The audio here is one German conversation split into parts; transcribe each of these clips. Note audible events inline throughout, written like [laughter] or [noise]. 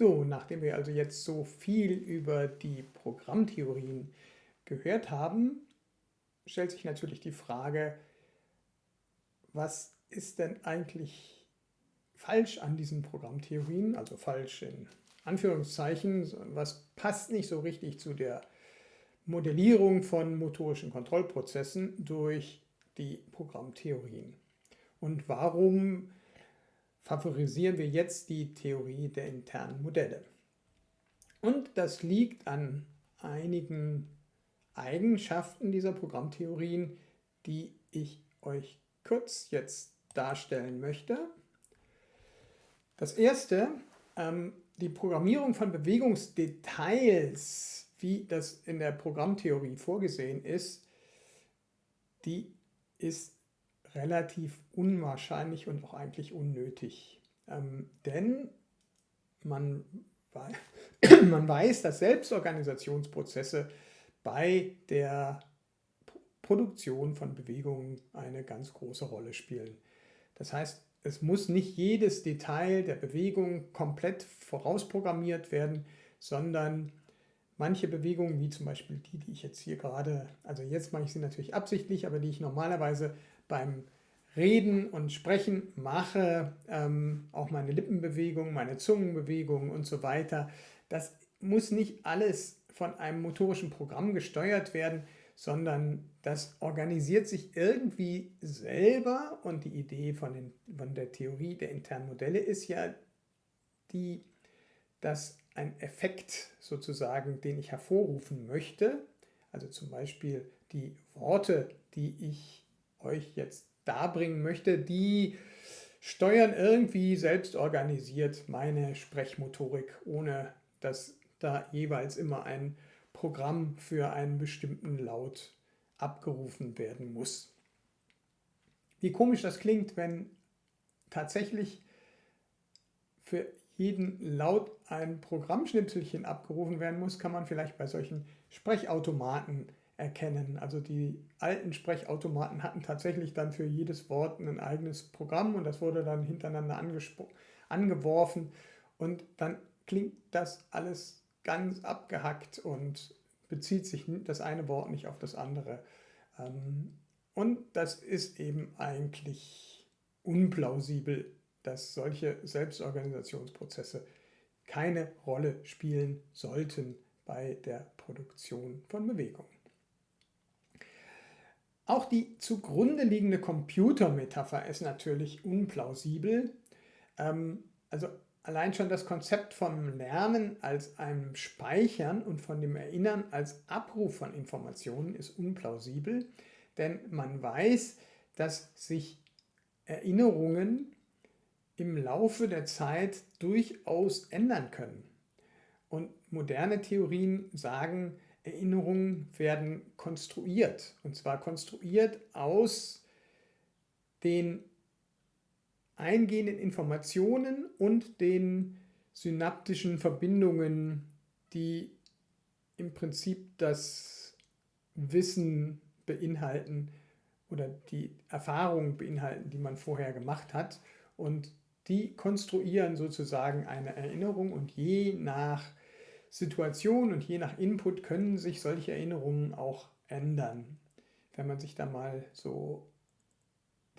So, nachdem wir also jetzt so viel über die Programmtheorien gehört haben, stellt sich natürlich die Frage, was ist denn eigentlich falsch an diesen Programmtheorien, also falsch in Anführungszeichen, was passt nicht so richtig zu der Modellierung von motorischen Kontrollprozessen durch die Programmtheorien. Und warum favorisieren wir jetzt die Theorie der internen Modelle? Und das liegt an einigen Eigenschaften dieser Programmtheorien, die ich euch kurz jetzt darstellen möchte. Das erste, ähm, die Programmierung von Bewegungsdetails, wie das in der Programmtheorie vorgesehen ist, die ist relativ unwahrscheinlich und auch eigentlich unnötig. Ähm, denn man, [coughs] man weiß, dass Selbstorganisationsprozesse bei der Produktion von Bewegungen eine ganz große Rolle spielen. Das heißt, es muss nicht jedes Detail der Bewegung komplett vorausprogrammiert werden, sondern manche Bewegungen, wie zum Beispiel die, die ich jetzt hier gerade, also jetzt mache ich sie natürlich absichtlich, aber die ich normalerweise beim Reden und Sprechen mache, ähm, auch meine Lippenbewegung, meine Zungenbewegung und so weiter, das muss nicht alles von einem motorischen Programm gesteuert werden, sondern das organisiert sich irgendwie selber. Und die Idee von, den, von der Theorie der internen Modelle ist ja die, dass ein Effekt sozusagen, den ich hervorrufen möchte, also zum Beispiel die Worte, die ich euch jetzt darbringen möchte, die steuern irgendwie selbst organisiert meine Sprechmotorik, ohne dass da jeweils immer ein Programm für einen bestimmten Laut abgerufen werden muss. Wie komisch das klingt, wenn tatsächlich für jeden Laut ein Programmschnipselchen abgerufen werden muss, kann man vielleicht bei solchen Sprechautomaten erkennen. Also die alten Sprechautomaten hatten tatsächlich dann für jedes Wort ein eigenes Programm und das wurde dann hintereinander angeworfen und dann klingt das alles ganz abgehackt und bezieht sich das eine Wort nicht auf das andere. Ähm, und das ist eben eigentlich unplausibel, dass solche Selbstorganisationsprozesse keine Rolle spielen sollten bei der Produktion von Bewegungen. Auch die zugrunde liegende Computermetapher ist natürlich unplausibel. Ähm, also Allein schon das Konzept vom Lernen als einem Speichern und von dem Erinnern als Abruf von Informationen ist unplausibel, denn man weiß, dass sich Erinnerungen im Laufe der Zeit durchaus ändern können. Und moderne Theorien sagen, Erinnerungen werden konstruiert. Und zwar konstruiert aus den eingehenden Informationen und den synaptischen Verbindungen, die im Prinzip das Wissen beinhalten oder die Erfahrungen beinhalten, die man vorher gemacht hat. Und die konstruieren sozusagen eine Erinnerung und je nach Situation und je nach Input können sich solche Erinnerungen auch ändern. Wenn man sich da mal so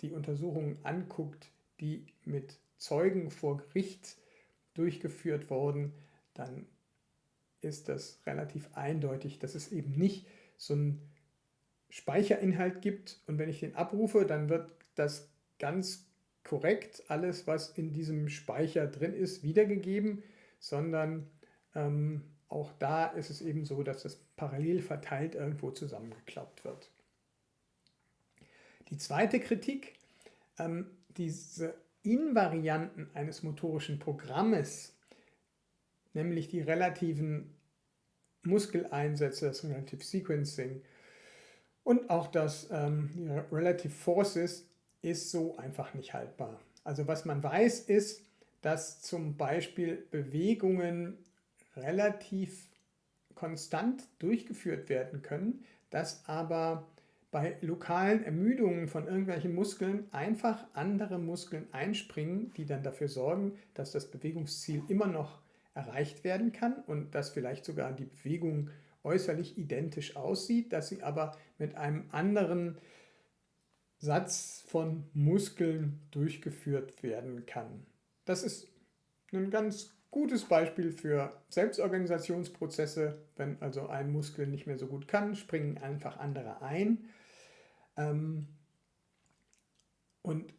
die Untersuchungen anguckt, die mit Zeugen vor Gericht durchgeführt wurden, dann ist das relativ eindeutig, dass es eben nicht so einen Speicherinhalt gibt und wenn ich den abrufe, dann wird das ganz korrekt, alles was in diesem Speicher drin ist, wiedergegeben, sondern ähm, auch da ist es eben so, dass das parallel verteilt irgendwo zusammengeklappt wird. Die zweite Kritik, ähm, diese Invarianten eines motorischen Programmes, nämlich die relativen Muskeleinsätze, das Relative Sequencing und auch das ähm, Relative Forces, ist so einfach nicht haltbar. Also was man weiß ist, dass zum Beispiel Bewegungen relativ konstant durchgeführt werden können, dass aber bei lokalen Ermüdungen von irgendwelchen Muskeln einfach andere Muskeln einspringen, die dann dafür sorgen, dass das Bewegungsziel immer noch erreicht werden kann und dass vielleicht sogar die Bewegung äußerlich identisch aussieht, dass sie aber mit einem anderen Satz von Muskeln durchgeführt werden kann. Das ist ein ganz gutes Beispiel für Selbstorganisationsprozesse. Wenn also ein Muskel nicht mehr so gut kann, springen einfach andere ein. Ähm, und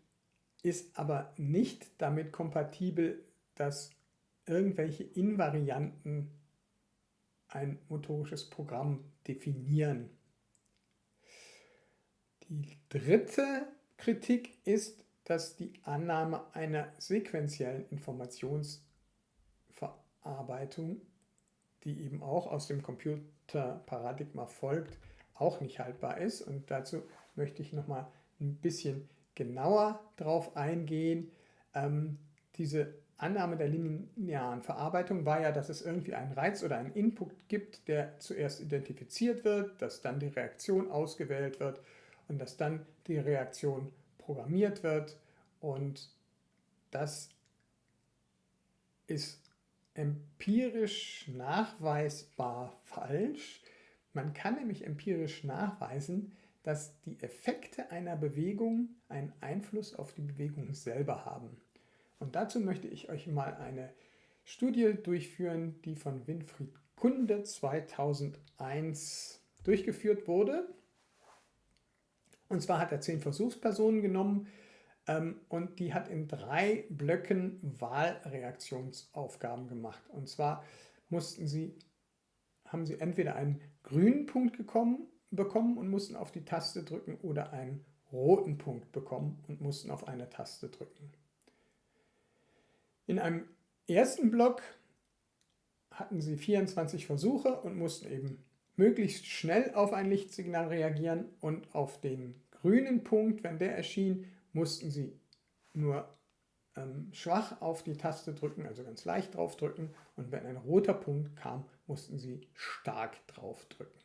ist aber nicht damit kompatibel, dass irgendwelche Invarianten ein motorisches Programm definieren. Die dritte Kritik ist, dass die Annahme einer sequentiellen Informationsverarbeitung, die eben auch aus dem Computerparadigma folgt, auch nicht haltbar ist. Und dazu möchte ich nochmal ein bisschen genauer drauf eingehen. Ähm, diese Annahme der linearen Verarbeitung war ja, dass es irgendwie einen Reiz oder einen Input gibt, der zuerst identifiziert wird, dass dann die Reaktion ausgewählt wird und dass dann die Reaktion programmiert wird. Und das ist empirisch nachweisbar falsch. Man kann nämlich empirisch nachweisen, dass die Effekte einer Bewegung einen Einfluss auf die Bewegung selber haben. Und dazu möchte ich euch mal eine Studie durchführen, die von Winfried Kunde 2001 durchgeführt wurde. Und zwar hat er zehn Versuchspersonen genommen und die hat in drei Blöcken Wahlreaktionsaufgaben gemacht. Und zwar mussten sie, haben sie entweder einen grünen Punkt gekommen, bekommen und mussten auf die Taste drücken oder einen roten Punkt bekommen und mussten auf eine Taste drücken. In einem ersten Block hatten sie 24 Versuche und mussten eben möglichst schnell auf ein Lichtsignal reagieren und auf den grünen Punkt, wenn der erschien, mussten sie nur ähm, schwach auf die Taste drücken, also ganz leicht drauf drücken und wenn ein roter Punkt kam, mussten sie stark drauf drücken.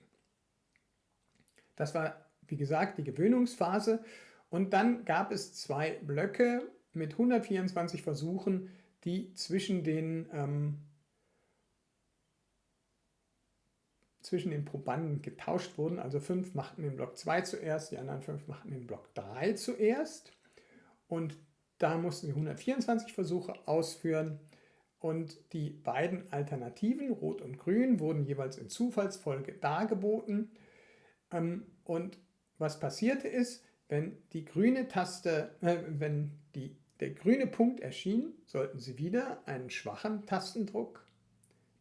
Das war, wie gesagt, die Gewöhnungsphase. Und dann gab es zwei Blöcke mit 124 Versuchen, die zwischen den, ähm, zwischen den Probanden getauscht wurden. Also fünf machten den Block 2 zuerst, die anderen fünf machten den Block 3 zuerst. Und da mussten sie 124 Versuche ausführen. Und die beiden Alternativen, Rot und Grün, wurden jeweils in Zufallsfolge dargeboten. Ähm, und was passierte ist, wenn die grüne Taste, äh, wenn die, der grüne Punkt erschien, sollten Sie wieder einen schwachen Tastendruck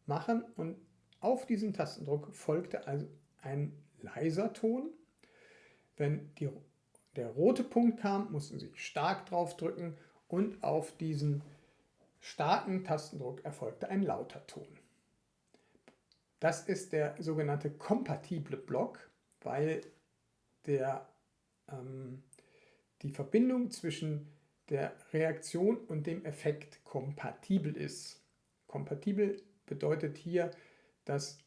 machen und auf diesen Tastendruck folgte also ein leiser Ton. Wenn die, der rote Punkt kam, mussten Sie stark drauf drücken und auf diesen starken Tastendruck erfolgte ein lauter Ton. Das ist der sogenannte kompatible Block weil der, ähm, die Verbindung zwischen der Reaktion und dem Effekt kompatibel ist. Kompatibel bedeutet hier, dass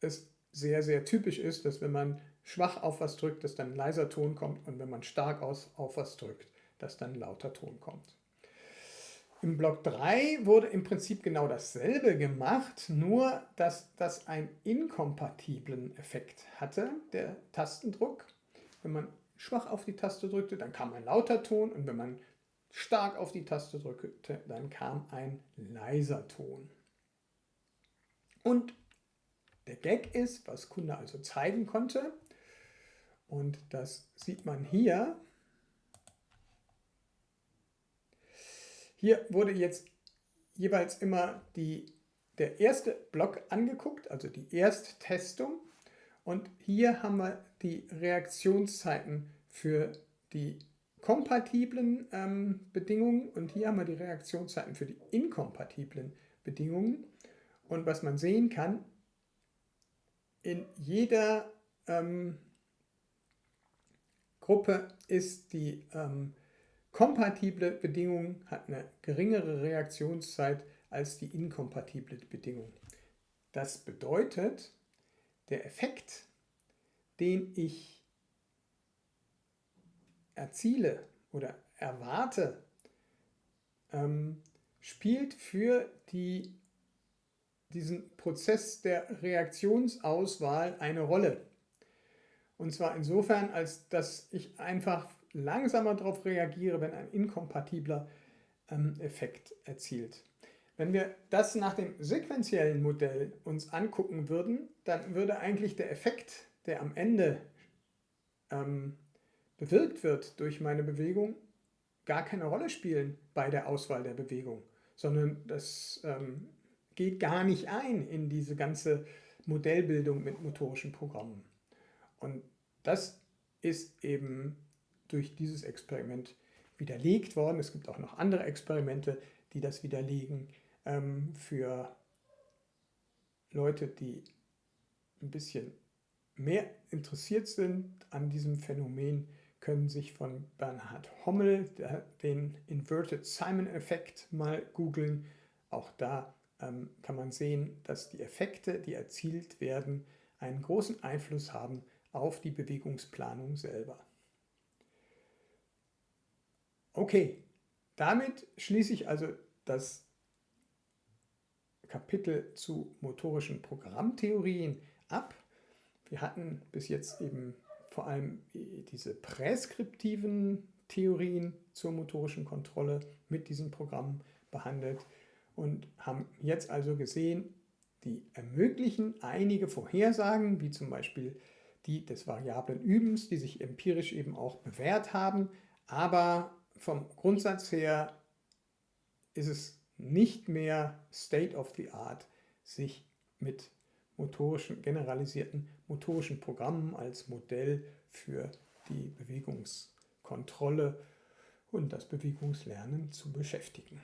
es sehr, sehr typisch ist, dass wenn man schwach auf was drückt, dass dann ein leiser Ton kommt und wenn man stark aus, auf was drückt, dass dann ein lauter Ton kommt. Im Block 3 wurde im Prinzip genau dasselbe gemacht, nur dass das einen inkompatiblen Effekt hatte, der Tastendruck. Wenn man schwach auf die Taste drückte, dann kam ein lauter Ton und wenn man stark auf die Taste drückte, dann kam ein leiser Ton. Und der Gag ist, was Kunde also zeigen konnte, und das sieht man hier, Hier wurde jetzt jeweils immer die, der erste Block angeguckt, also die Ersttestung. Und hier haben wir die Reaktionszeiten für die kompatiblen ähm, Bedingungen und hier haben wir die Reaktionszeiten für die inkompatiblen Bedingungen. Und was man sehen kann, in jeder ähm, Gruppe ist die ähm, Kompatible Bedingung hat eine geringere Reaktionszeit als die inkompatible Bedingung. Das bedeutet, der Effekt, den ich erziele oder erwarte, ähm, spielt für die diesen Prozess der Reaktionsauswahl eine Rolle. Und zwar insofern, als dass ich einfach langsamer darauf reagiere, wenn ein inkompatibler ähm, Effekt erzielt. Wenn wir das nach dem sequentiellen Modell uns angucken würden, dann würde eigentlich der Effekt, der am Ende ähm, bewirkt wird durch meine Bewegung, gar keine Rolle spielen bei der Auswahl der Bewegung, sondern das ähm, geht gar nicht ein in diese ganze Modellbildung mit motorischen Programmen. Und das ist eben durch dieses Experiment widerlegt worden. Es gibt auch noch andere Experimente, die das widerlegen. Ähm, für Leute, die ein bisschen mehr interessiert sind an diesem Phänomen, können sich von Bernhard Hommel den Inverted Simon-Effekt mal googeln. Auch da ähm, kann man sehen, dass die Effekte, die erzielt werden, einen großen Einfluss haben auf die Bewegungsplanung selber. Okay, damit schließe ich also das Kapitel zu motorischen Programmtheorien ab. Wir hatten bis jetzt eben vor allem diese präskriptiven Theorien zur motorischen Kontrolle mit diesen Programmen behandelt und haben jetzt also gesehen, die ermöglichen einige Vorhersagen, wie zum Beispiel die des variablen Übens, die sich empirisch eben auch bewährt haben, aber vom Grundsatz her ist es nicht mehr State of the Art, sich mit motorischen, generalisierten motorischen Programmen als Modell für die Bewegungskontrolle und das Bewegungslernen zu beschäftigen.